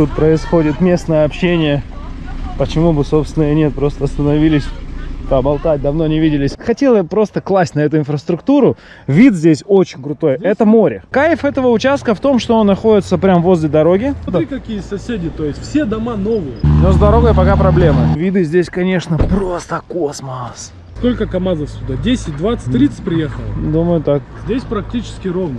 тут происходит местное общение. Почему бы, собственно, и нет, просто остановились поболтать, давно не виделись. Хотел я просто класть на эту инфраструктуру. Вид здесь очень крутой. Здесь... Это море. Кайф этого участка в том, что он находится прямо возле дороги. Смотри, какие соседи, то есть все дома новые. Но с дорогой пока проблемы. Виды здесь, конечно, просто космос. Сколько КАМАЗов сюда? 10, 20, 30 приехало? Думаю, так. Здесь практически ровно.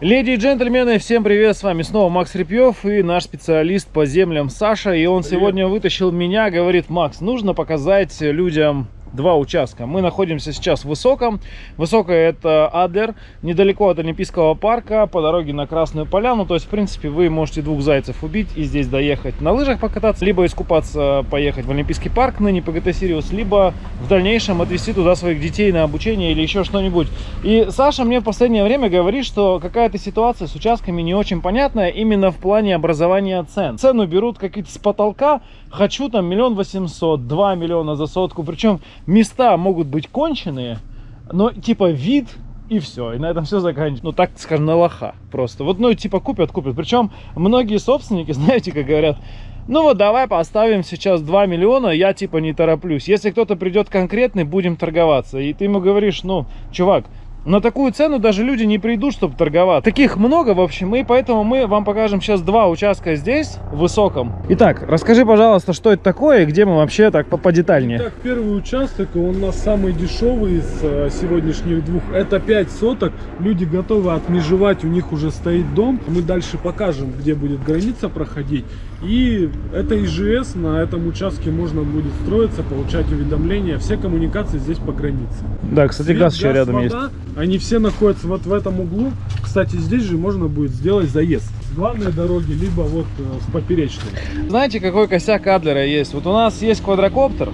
Леди и джентльмены, всем привет, с вами снова Макс Репьев и наш специалист по землям Саша. И он привет. сегодня вытащил меня, говорит, Макс, нужно показать людям два участка. Мы находимся сейчас в Высоком. Высокое это Адлер, недалеко от Олимпийского парка, по дороге на Красную Поляну. То есть, в принципе, вы можете двух зайцев убить и здесь доехать на лыжах покататься, либо искупаться, поехать в Олимпийский парк, ныне ПГТ Сириус, либо в дальнейшем отвезти туда своих детей на обучение или еще что-нибудь. И Саша мне в последнее время говорит, что какая-то ситуация с участками не очень понятная именно в плане образования цен. Цену берут какие-то с потолка, хочу там миллион восемьсот, два миллиона за сотку, причем места могут быть конченые, но типа вид и все, и на этом все заканчивается. Ну, так скажем, на лоха просто. Вот, ну, типа, купят, купят. Причем многие собственники, знаете, как говорят, ну вот давай поставим сейчас 2 миллиона, я типа не тороплюсь. Если кто-то придет конкретный, будем торговаться. И ты ему говоришь, ну, чувак, на такую цену даже люди не придут, чтобы торговать. Таких много, в общем, и поэтому мы вам покажем сейчас два участка здесь, в Высоком. Итак, расскажи, пожалуйста, что это такое и где мы вообще так подетальнее. Итак, первый участок, он у нас самый дешевый из э, сегодняшних двух. Это 5 соток. Люди готовы отмежевать, у них уже стоит дом. Мы дальше покажем, где будет граница проходить. И это ИЖС, на этом участке можно будет строиться, получать уведомления. Все коммуникации здесь по границе. Да, кстати, Свет, газ еще рядом вода, есть. Они все находятся вот в этом углу. Кстати, здесь же можно будет сделать заезд с главной дороги, либо вот э, с поперечной. Знаете, какой косяк Адлера есть? Вот у нас есть квадрокоптер,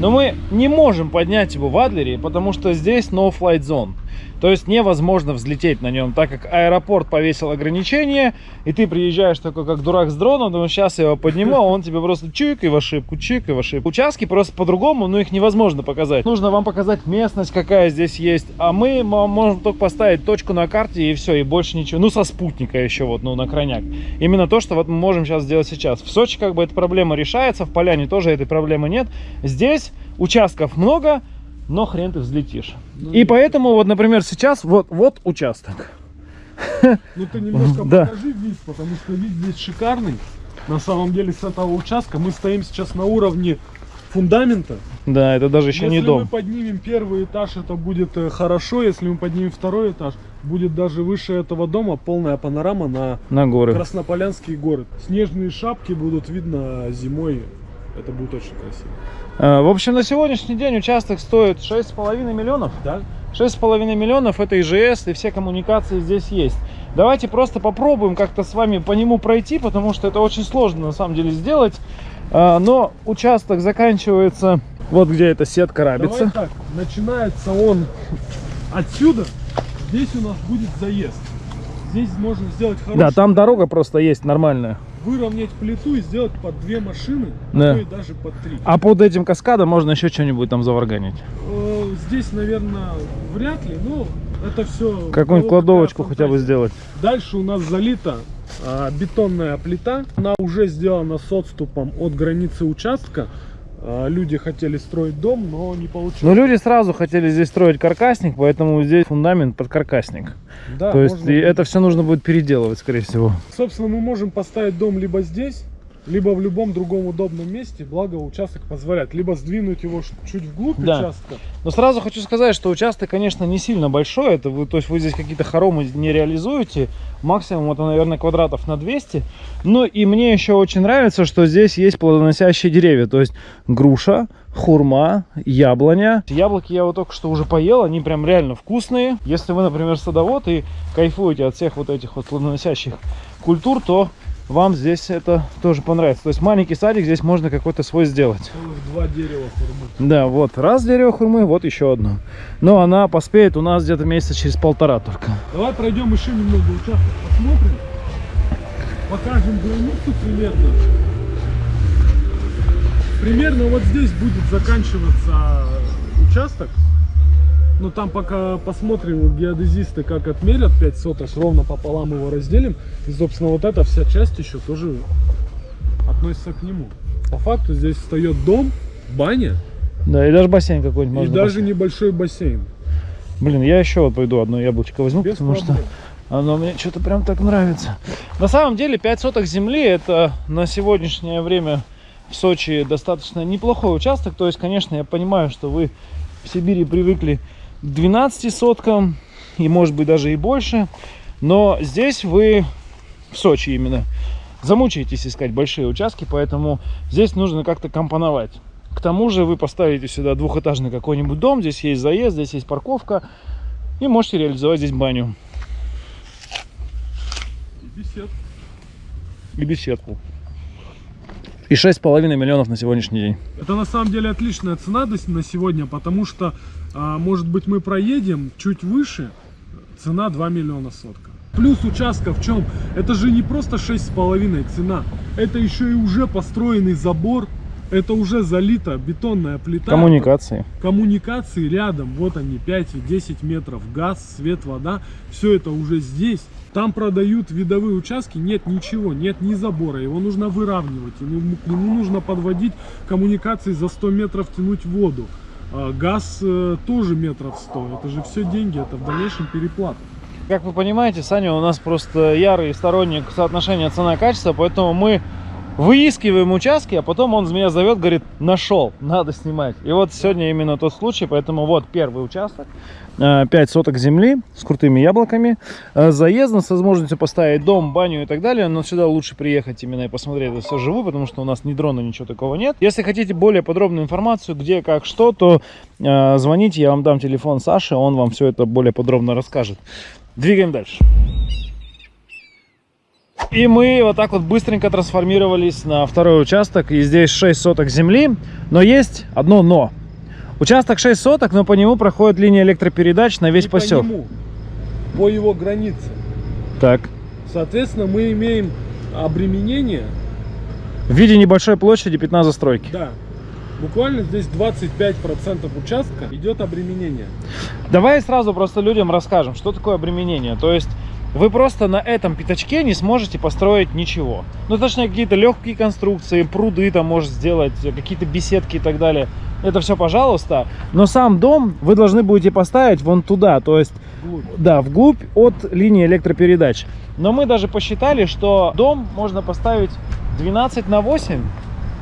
но мы не можем поднять его в Адлере, потому что здесь no flight zone. То есть невозможно взлететь на нем, так как аэропорт повесил ограничения, и ты приезжаешь такой как дурак с дроном, думаешь, сейчас я его подниму, а он тебе просто чик и в ошибку, чик и в ошибку. Участки просто по-другому, но их невозможно показать. Нужно вам показать местность, какая здесь есть, а мы можем только поставить точку на карте и все, и больше ничего. Ну, со спутника еще вот, ну, на крайняк. Именно то, что вот мы можем сейчас сделать сейчас. В Сочи как бы эта проблема решается, в Поляне тоже этой проблемы нет. Здесь участков много, но хрен ты взлетишь. Ну, и поэтому, вот, например, сейчас вот, вот участок. Ну ты немножко да. покажи вид, потому что вид здесь шикарный. На самом деле с этого участка мы стоим сейчас на уровне фундамента. Да, это даже еще если не дом. Если мы поднимем первый этаж, это будет э, хорошо. Если мы поднимем второй этаж, будет даже выше этого дома полная панорама на, на горы. Краснополянские горы. Снежные шапки будут видно зимой. Это будет очень красиво. Э, в общем, на сегодняшний день участок стоит 6,5 миллионов. Да. 6,5 миллионов это ИЖС и все коммуникации здесь есть. Давайте просто попробуем как-то с вами по нему пройти, потому что это очень сложно на самом деле сделать. Э, но участок заканчивается вот где эта сетка рабится. Давай так, начинается он отсюда. Здесь у нас будет заезд. Здесь можно сделать хороший... Да, там дорога просто есть нормальная выровнять плиту и сделать под две машины, да. а то и даже под три. А под этим каскадом можно еще что-нибудь там заварганить? Э, здесь, наверное, вряд ли, но это все... Какую-нибудь кладовочку хотя бы сделать. Дальше у нас залита а, бетонная плита. Она уже сделана с отступом от границы участка. А, люди хотели строить дом, но не получилось. Но люди сразу хотели здесь строить каркасник, поэтому здесь фундамент под каркасник. Да, То есть это все нужно будет переделывать, скорее всего. Собственно, мы можем поставить дом либо здесь, либо в любом другом удобном месте, благо участок позволяет, либо сдвинуть его чуть вглубь да. участка. Но сразу хочу сказать, что участок, конечно, не сильно большой, это вы, то есть вы здесь какие-то хоромы не реализуете, максимум это, наверное, квадратов на 200. Но и мне еще очень нравится, что здесь есть плодоносящие деревья, то есть груша, хурма, яблоня. Яблоки я вот только что уже поел, они прям реально вкусные. Если вы, например, садовод и кайфуете от всех вот этих вот плодоносящих культур, то вам здесь это тоже понравится. То есть маленький садик здесь можно какой-то свой сделать. Два дерева хурмы. Да, вот раз дерево хурмы, вот еще одно. Но она поспеет у нас где-то месяца через полтора только. Давай пройдем еще немного участок, посмотрим. Покажем границу примерно. Примерно вот здесь будет заканчиваться участок. Ну там пока посмотрим геодезисты, как отмерят 5 соток, ровно пополам его разделим. И, собственно, вот эта вся часть еще тоже относится к нему. По факту здесь встает дом, баня Да, и даже бассейн какой-нибудь и можно. даже поставить. небольшой бассейн. Блин, я еще вот пойду одно яблочко возьму, Без потому проблем. что оно мне что-то прям так нравится. На самом деле 5 соток земли это на сегодняшнее время в Сочи достаточно неплохой участок. То есть, конечно, я понимаю, что вы в Сибири привыкли 12 соткам и может быть даже и больше. Но здесь вы в Сочи именно замучаетесь искать большие участки, поэтому здесь нужно как-то компоновать. К тому же вы поставите сюда двухэтажный какой-нибудь дом, здесь есть заезд, здесь есть парковка, и можете реализовать здесь баню И бесед. и беседку. И 6,5 миллионов на сегодняшний день. Это на самом деле отличная цена на сегодня, потому что, а, может быть, мы проедем чуть выше, цена 2 миллиона сотка. Плюс участка в чем? Это же не просто 6,5 цена, это еще и уже построенный забор, это уже залита бетонная плита. Коммуникации. коммуникации рядом, вот они, 5-10 метров, газ, свет, вода, все это уже здесь. Там продают видовые участки, нет ничего, нет ни забора, его нужно выравнивать, ему, к нему нужно подводить коммуникации за 100 метров тянуть воду. А газ э, тоже метров 100, это же все деньги, это в дальнейшем переплата. Как вы понимаете, Саня у нас просто ярый сторонник соотношения цена-качество, поэтому мы выискиваем участки, а потом он меня зовет, говорит, нашел, надо снимать. И вот сегодня именно тот случай, поэтому вот первый участок, 5 соток земли с крутыми яблоками, э, заездом, с возможностью поставить дом, баню и так далее, но сюда лучше приехать именно и посмотреть это все живую, потому что у нас ни дрона, ничего такого нет. Если хотите более подробную информацию, где, как, что, то э, звоните, я вам дам телефон Саши, он вам все это более подробно расскажет. Двигаем дальше. И мы вот так вот быстренько трансформировались на второй участок. И здесь 6 соток земли. Но есть одно но. Участок 6 соток, но по нему проходит линия электропередач на весь Не по поселок. нему, по его границе. Так. Соответственно, мы имеем обременение В виде небольшой площади 15 застройки. Да. Буквально здесь 25% участка идет обременение. Давай сразу просто людям расскажем, что такое обременение. То есть вы просто на этом пятачке не сможете построить ничего. Ну, точнее, какие-то легкие конструкции, пруды там может сделать, какие-то беседки и так далее. Это все, пожалуйста. Но сам дом вы должны будете поставить вон туда, то есть, Вглубь. да, вглубь от линии электропередач. Но мы даже посчитали, что дом можно поставить 12 на 8,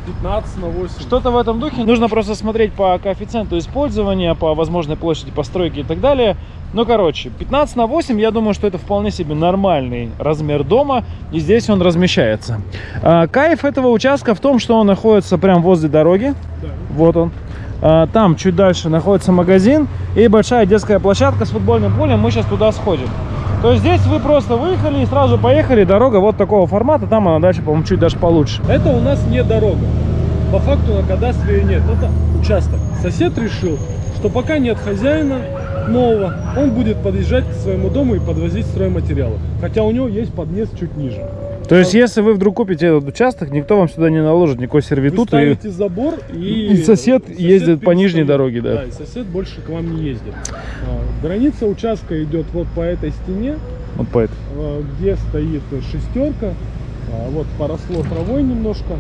15 на 8. что-то в этом духе. Нужно просто смотреть по коэффициенту использования, по возможной площади постройки и так далее. Ну, короче, 15 на 8, я думаю, что это вполне себе нормальный размер дома, и здесь он размещается. А, кайф этого участка в том, что он находится прямо возле дороги. Да. Вот он. А, Там чуть дальше находится магазин и большая детская площадка с футбольным полем. Мы сейчас туда сходим. То есть здесь вы просто выехали и сразу поехали. Дорога вот такого формата. Там она дальше, по-моему, чуть даже получше. Это у нас не дорога. По факту на кадастре нет. Это участок. Сосед решил, что пока нет хозяина нового, он будет подъезжать к своему дому и подвозить стройматериалы. Хотя у него есть подъезд чуть ниже. То есть, если вы вдруг купите этот участок, никто вам сюда не наложит никакой Вы сервитут. И... ставите забор и... и сосед ездит по нижней перестает. дороге, да. Да, и сосед больше к вам не ездит. А, Граница участка идет вот по этой стене, Вот по этой. а, где стоит шестерка. А, Вот поросло травой немножко.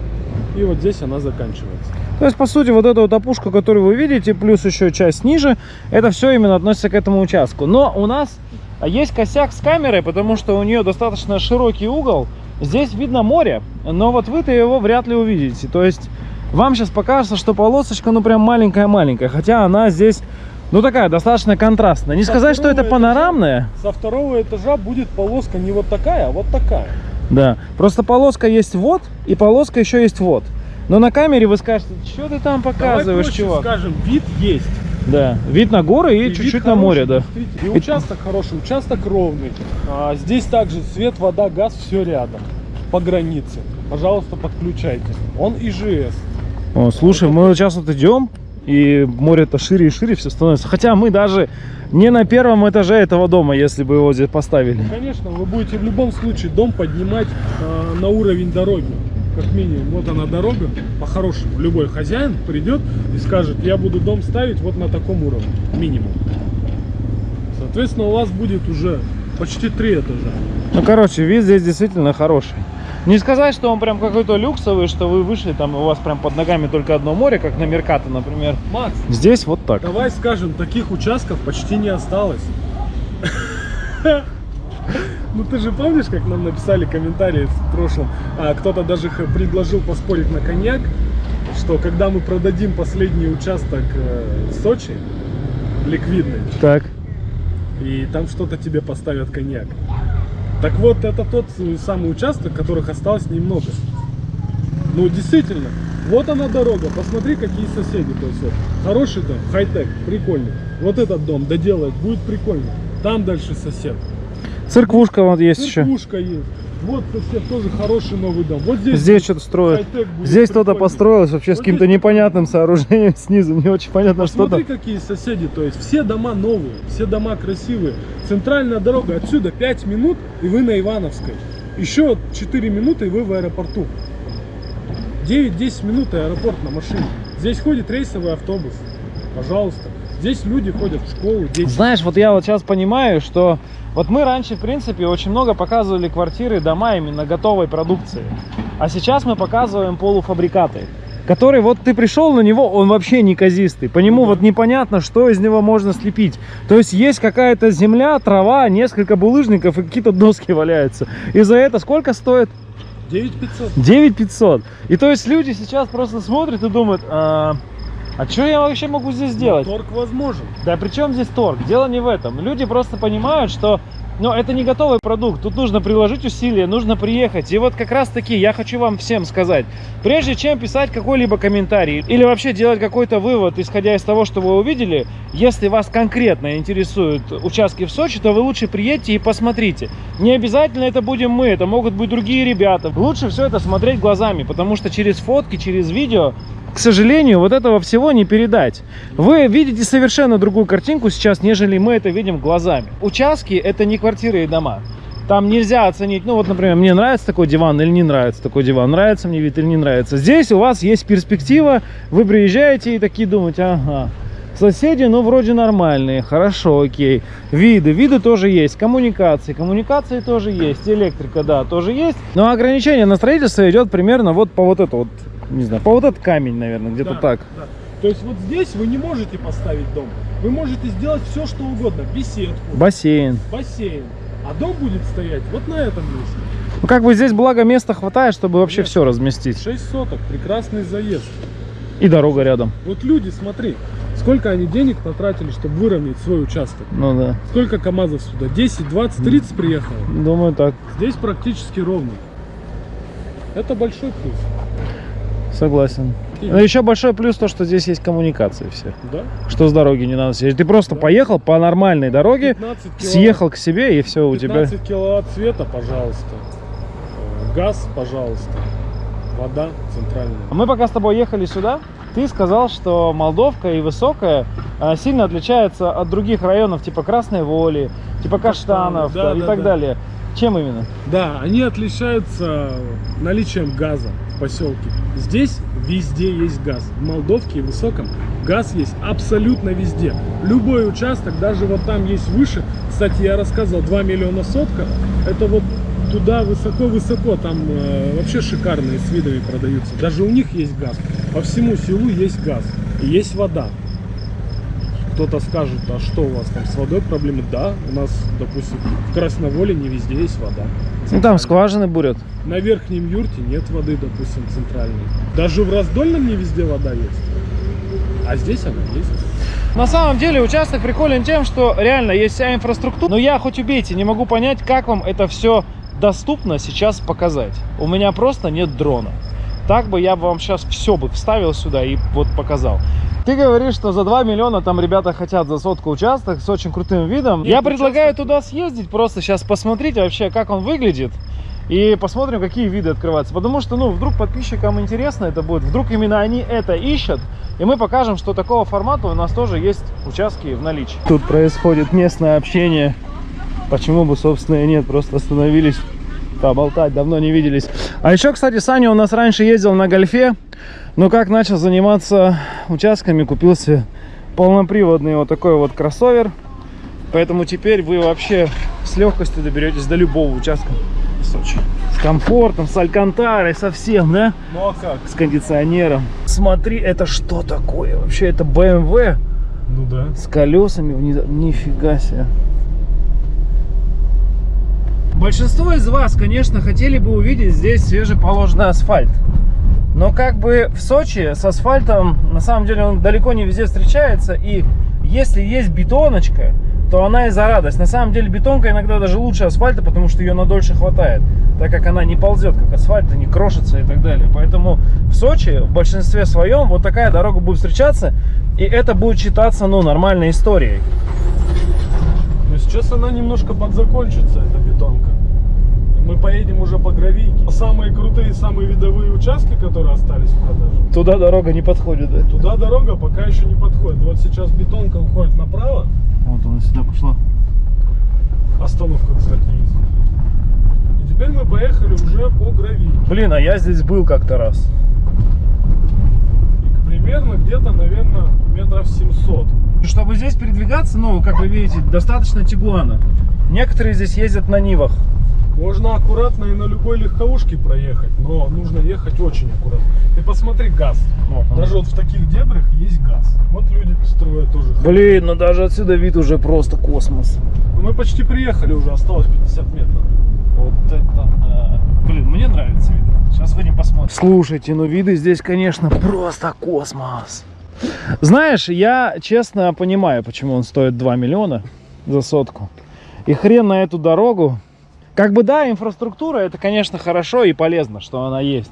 И вот здесь она заканчивается. То есть, по сути, вот эту вот опушку, которую вы видите, плюс еще часть ниже, это все именно относится к этому участку. Но у нас есть косяк с камерой, потому что у нее достаточно широкий угол. Здесь видно море, но вот вы-то его вряд ли увидите. То есть, вам сейчас покажется, что полосочка, ну, прям маленькая-маленькая. Хотя она здесь, ну, такая, достаточно контрастная. Не Со сказать, что это второго панорамная. Со второго этажа будет полоска не вот такая, а вот такая. Да, просто полоска есть вот, и полоска еще есть вот. Но на камере вы скажете, что ты там показываешь, Давай проще чувак? скажем, вид есть. Да, вид на горы и чуть-чуть на море, да. И участок хороший, участок ровный. А, здесь также свет, вода, газ, все рядом. По границе. Пожалуйста, подключайтесь. Он ИЖС. О, слушай, мы сейчас вот идем, и море-то шире и шире все становится. Хотя мы даже не на первом этаже этого дома, если бы его здесь поставили. Конечно, вы будете в любом случае дом поднимать а, на уровень дороги. Как минимум, вот она дорога, по-хорошему. Любой хозяин придет и скажет, я буду дом ставить вот на таком уровне, минимум. Соответственно, у вас будет уже почти три этажа. Ну, короче, вид здесь действительно хороший. Не сказать, что он прям какой-то люксовый, что вы вышли, там у вас прям под ногами только одно море, как на Меркато, например. Макс, Здесь вот так. давай скажем, таких участков почти не осталось. Ну ты же помнишь, как нам написали комментарии в прошлом, а кто-то даже предложил поспорить на коньяк, что когда мы продадим последний участок э, в Сочи, ликвидный, Так. и там что-то тебе поставят коньяк. Так вот, это тот э, самый участок, которых осталось немного. Ну, действительно, вот она дорога, посмотри, какие соседи. То есть, вот, хороший дом, хай-тек, прикольный. Вот этот дом доделать будет прикольно. Там дальше сосед. Церквушка вот есть еще. Церквушка есть. Вот сосед тоже хороший новый дом. Вот здесь, Здесь что-то строят. Здесь кто-то построилось вообще с Вот каким-то здесь- непонятным сооружением снизу. Не очень понятно, что Посмотри, там. какие соседи, то есть все дома новые, все дома красивые. Центральная дорога, отсюда 5 минут, и вы на Ивановской. Еще 4 минуты, и вы в аэропорту. 9-10 минут, и аэропорт на машине. Здесь ходит рейсовый автобус. Пожалуйста. Здесь люди ходят в школу, дети. Знаешь, вот я вот сейчас понимаю, что вот мы раньше, в принципе, очень много показывали квартиры, дома именно готовой продукции. А сейчас мы показываем полуфабрикаты. Который вот ты пришел на него, он вообще неказистый. По нему Ну вот непонятно, что из него можно слепить. То есть есть какая-то земля, трава, несколько булыжников и какие-то доски валяются. И за это сколько стоит? 9500. 9500. И то есть люди сейчас просто смотрят и думают, а, а что я вообще могу здесь сделать? Торг возможен. Да при чем здесь торг? Дело не в этом. Люди просто понимают, что ну, это не готовый продукт. Тут нужно приложить усилия, нужно приехать. И вот как раз таки я хочу вам всем сказать. Прежде чем писать какой-либо комментарий или вообще делать какой-то вывод, исходя из того, что вы увидели, если вас конкретно интересуют участки в Сочи, то вы лучше приедьте и посмотрите. Не обязательно это будем мы, это могут быть другие ребята. Лучше все это смотреть глазами, потому что через фотки, через видео к сожалению, вот этого всего не передать. Вы видите совершенно другую картинку сейчас, нежели мы это видим глазами. Участки это не квартиры и дома. Там нельзя оценить, ну вот, например, мне нравится такой диван или не нравится такой диван, нравится мне вид или не нравится. Здесь у вас есть перспектива, вы приезжаете и такие думаете, ага, соседи, ну, вроде нормальные, хорошо, окей. Виды, виды тоже есть, коммуникации, коммуникации тоже есть, электрика, да, тоже есть. Но ограничение на строительство идет примерно вот по вот это вот, не знаю, по вот этот камень, наверное, где-то Да, так. да. То есть вот здесь вы не можете поставить дом. Вы можете сделать все, что угодно. Беседку, Бассейн. бассейн. А дом будет стоять вот на этом месте. Ну, как бы здесь, благо, места хватает, чтобы вообще Нет. все разместить. 6 соток, прекрасный заезд. И дорога рядом. Вот люди, смотри, сколько они денег потратили, чтобы выровнять свой участок. Ну да, Сколько КАМАЗов сюда? 10, 20, 30 приехало. думаю так, Здесь практически ровно. Это большой плюс. Согласен. И- Но еще большой плюс то, что здесь есть коммуникации все. Да? Что с дороги не надо съездить. Ты просто Да. поехал по нормальной дороге, 15 киловатт, съехал к себе и все у тебя. 15 киловатт света, пожалуйста. Э, Газ, пожалуйста. Вода центральная. Мы пока с тобой ехали сюда, ты сказал, что Молдовка и Высокая а, сильно отличается от других районов, типа Красной Воли, типа Каштанов да, и да, так да. далее. Чем именно? Да, они отличаются наличием газа в поселке. Здесь везде есть газ. В Молдовке и Высоком газ есть абсолютно везде. Любой участок, даже вот там есть выше. Кстати, я рассказывал, 2 миллиона сотка. Это вот туда высоко-высоко, там э, вообще шикарные с видами продаются. Даже у них есть газ. По всему селу есть газ. И есть вода. Кто-то скажет, а что у вас там с водой проблемы? Да, у нас, допустим, в Красноволе не везде есть вода. Ну там скважины бурят. На Верхнем Юрте нет воды, допустим, центральной. Даже в Раздольном не везде вода есть. А здесь она есть. На самом деле участок приколен тем, что реально есть вся инфраструктура. Но я хоть убейте, не могу понять, как вам это все доступно сейчас показать. У меня просто нет дрона. Так бы я бы вам сейчас все бы вставил сюда и вот показал. Ты говоришь, что за 2 миллиона там ребята хотят за сотку участок с очень крутым видом. Нет, я предлагаю участок- туда съездить, просто сейчас посмотреть вообще, как он выглядит. И посмотрим, какие виды открываются. Потому что, ну, вдруг подписчикам интересно это будет. Вдруг именно они это ищут. И мы покажем, что такого формата у нас тоже есть участки в наличии. Тут происходит местное общение. Почему бы, собственно, и нет. Просто остановились поболтать. Давно не виделись. А еще, кстати, Саня у нас раньше ездил на гольфе. Но как начал заниматься участками, купился полноприводный вот такой вот кроссовер. Поэтому теперь вы вообще с легкостью доберетесь до любого участка в Сочи. С комфортом, с алькантарой, со всем, да? Ну а как? С кондиционером. Смотри, это что такое? Вообще, это BMW Ну да. с колесами внизу. Нифига себе. Большинство из вас, конечно, хотели бы увидеть здесь свежеположенный асфальт. Но как бы в Сочи с асфальтом, на самом деле, он далеко не везде встречается. И если есть бетоночка, то она и за радость. На самом деле бетонка иногда даже лучше асфальта, потому что ее на дольше хватает. Так как она не ползет, как асфальт, и не крошится и так далее. Поэтому в Сочи в большинстве своем вот такая дорога будет встречаться. И это будет считаться, ну, нормальной историей. Но сейчас она немножко подзакончится, эта бетонка. Мы поедем уже по гравийке. Самые крутые, самые видовые участки, которые остались в продаже. Туда дорога не подходит, да? Туда дорога пока еще не подходит. Вот сейчас бетонка уходит направо. Вот она сюда пошла. Остановка, кстати, есть. И теперь мы поехали уже по гравийке. Блин, а я здесь был как-то раз. И примерно где-то, наверное, метров 700. Чтобы здесь передвигаться, ну, как вы видите, достаточно тигуана. Некоторые здесь ездят на Нивах. Можно аккуратно и на любой легковушке проехать, но нужно ехать очень аккуратно. Ты посмотри газ. Он. Даже вот в таких дебрях есть газ. Вот люди строят тоже. Блин, ну даже отсюда вид уже просто космос. Мы почти приехали уже, осталось 50 метров. Вот это да. Блин, мне нравится вид. Сейчас выйдем посмотрим. Слушайте, ну виды здесь, конечно, просто космос. Знаешь, я честно понимаю, почему он стоит 2 миллиона за сотку. И хрен на эту дорогу. Как бы да, инфраструктура, это, конечно, хорошо и полезно, что она есть.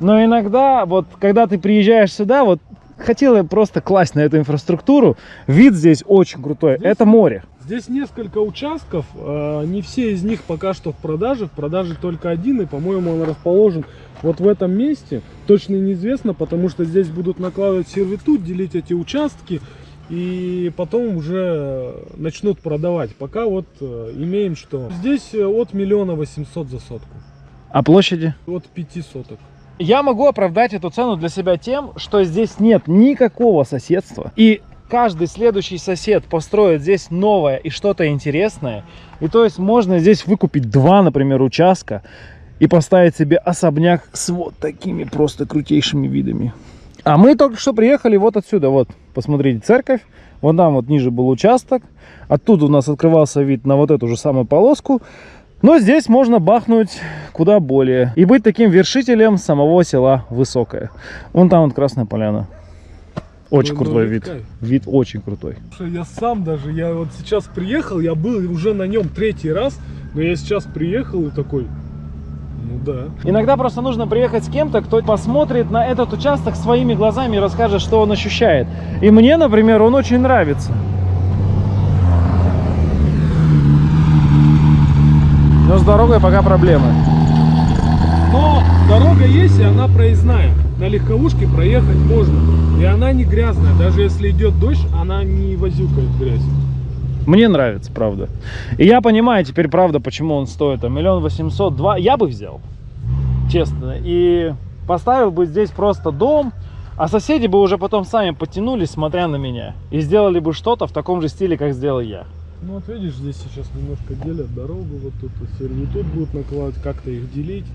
Но иногда, вот, когда ты приезжаешь сюда, вот, хотела просто класть на эту инфраструктуру. Вид здесь очень крутой. Здесь- Это море. Здесь несколько участков, э, не все из них пока что в продаже. В продаже только один, и, по-моему, он расположен вот в этом месте. Точно неизвестно, потому что здесь будут накладывать сервитут, делить эти участки, и потом уже начнут продавать. Пока вот э, имеем что. Здесь э, от миллиона восемьсот за сотку, А площади? от пяти соток. Я могу оправдать эту цену для себя тем, что здесь нет никакого соседства. И каждый следующий сосед построит здесь новое и что-то интересное. И то есть можно здесь выкупить два, например, участка и поставить себе особняк с вот такими просто крутейшими видами. А мы только что приехали вот отсюда, вот, посмотрите, церковь. Вон там вот ниже был участок. Оттуда у нас открывался вид на вот эту же самую полоску. Но здесь можно бахнуть куда более. И быть таким вершителем самого села Высокое. Вон там вот Красная Поляна. Очень Ну, крутой ну, вид. кайф. Вид очень крутой. Слушай, Я сам даже, я вот сейчас приехал, я был уже на нем третий раз, но я сейчас приехал и такой, ну да. Иногда просто нужно приехать с кем-то, кто посмотрит на этот участок своими глазами и расскажет, что он ощущает. И мне, например, он очень нравится. Но с дорогой пока проблемы. Но дорога есть, и она проездная. На легковушке проехать можно. И она не грязная. Даже если идет дождь, она не возюкает грязь. Мне нравится, правда. И я понимаю теперь, правда, почему он стоит. А миллион восемьсот два я бы взял. Честно. И поставил бы здесь просто дом, а соседи бы уже потом сами подтянулись, смотря на меня. И сделали бы что-то в таком же стиле, как сделал я. Ну вот видишь, здесь сейчас немножко делят дорогу, вот тут сервитут будут накладывать, как-то их делить.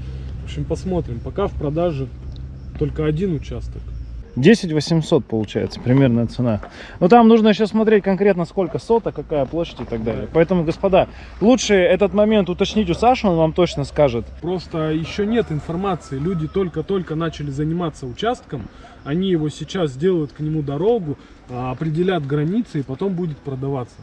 В общем, посмотрим. Пока в продаже только один участок. 10 800 получается примерная цена. Но там нужно еще смотреть конкретно сколько соток, какая площадь и так далее. Поэтому, господа, лучше этот момент уточнить у Саши, он вам точно скажет. Просто еще нет информации. Люди только-только начали заниматься участком. Они его сейчас сделают к нему дорогу, а, определят границы и потом будет продаваться.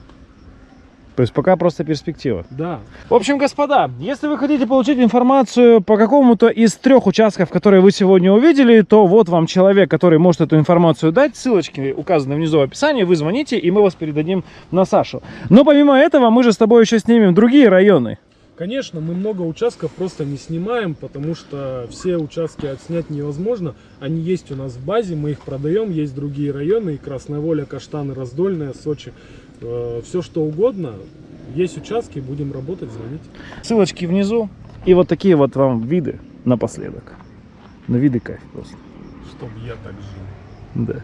То есть пока просто перспектива. Да. В общем, господа, если вы хотите получить информацию по какому-то из трех участков, которые вы сегодня увидели, то вот вам человек, который может эту информацию дать. Ссылочки указаны внизу в описании. Вы звоните, и мы вас передадим на Сашу. Но помимо этого, мы же с тобой еще снимем другие районы. Конечно, мы много участков просто не снимаем, потому что все участки отснять невозможно. Они есть у нас в базе, мы их продаем. Есть другие районы, и Красная Воля, Каштаны, Раздольная, Сочи. Все что угодно. Есть участки, будем работать, звоните. Ссылочки внизу. И вот такие вот вам виды напоследок. Ну, виды кайф просто. Чтоб я так жил. Да.